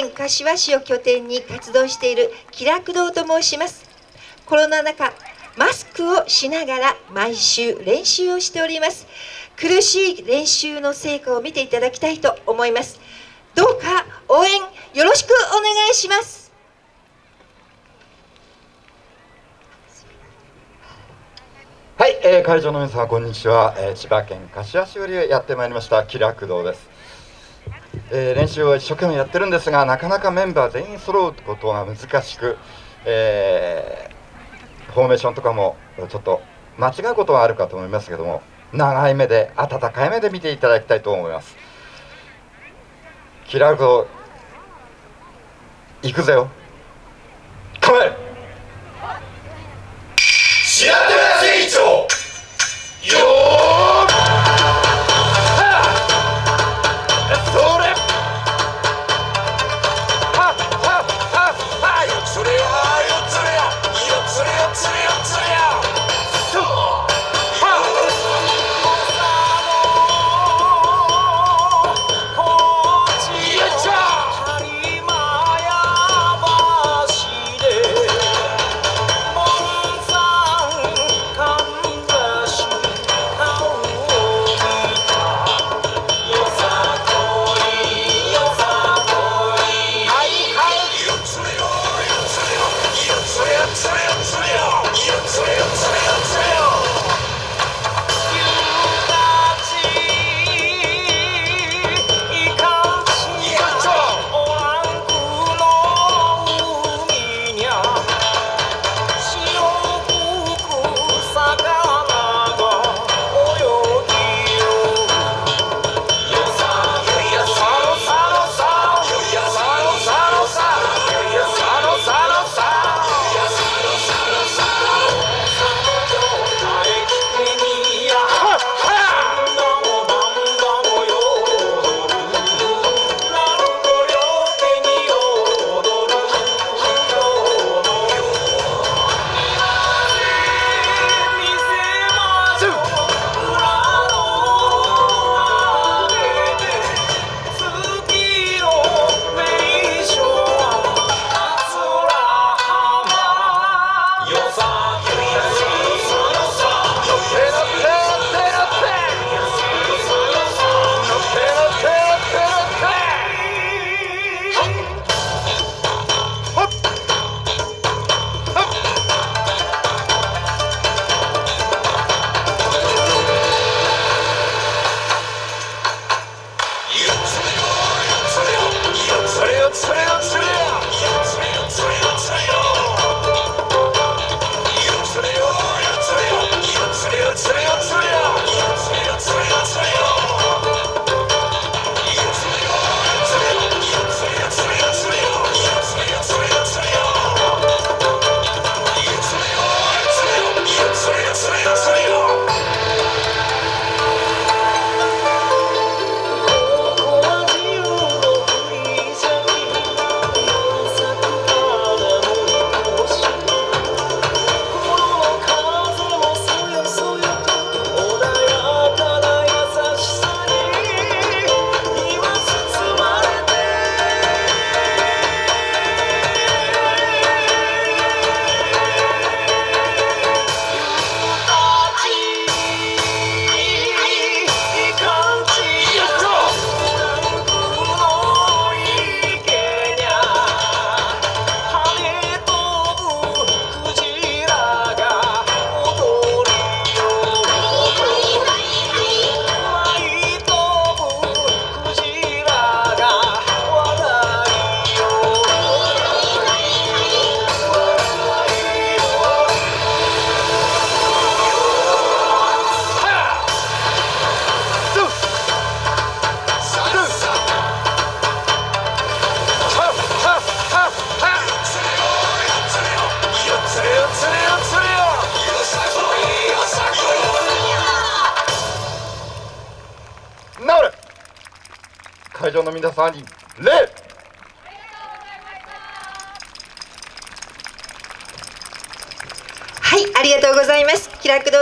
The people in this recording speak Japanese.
県柏市を拠点に活動している気楽堂と申します。コロナ禍マスクをしながら毎週練習をしております。苦しい練習の成果を見ていただきたいと思います。どうか応援よろしくお願いします。はい、えー、会場の皆様こんにちは、えー、千葉県柏市よりやってまいりました気楽堂です、えー、練習を一生懸命やってるんですがなかなかメンバー全員揃うことが難しく、えー、フォーメーションとかもちょっと間違うことはあるかと思いますけども長い目で温かい目で見ていただきたいと思います。気楽堂行くぜよ。会場の皆さんに礼。はいありがとうございます。気楽堂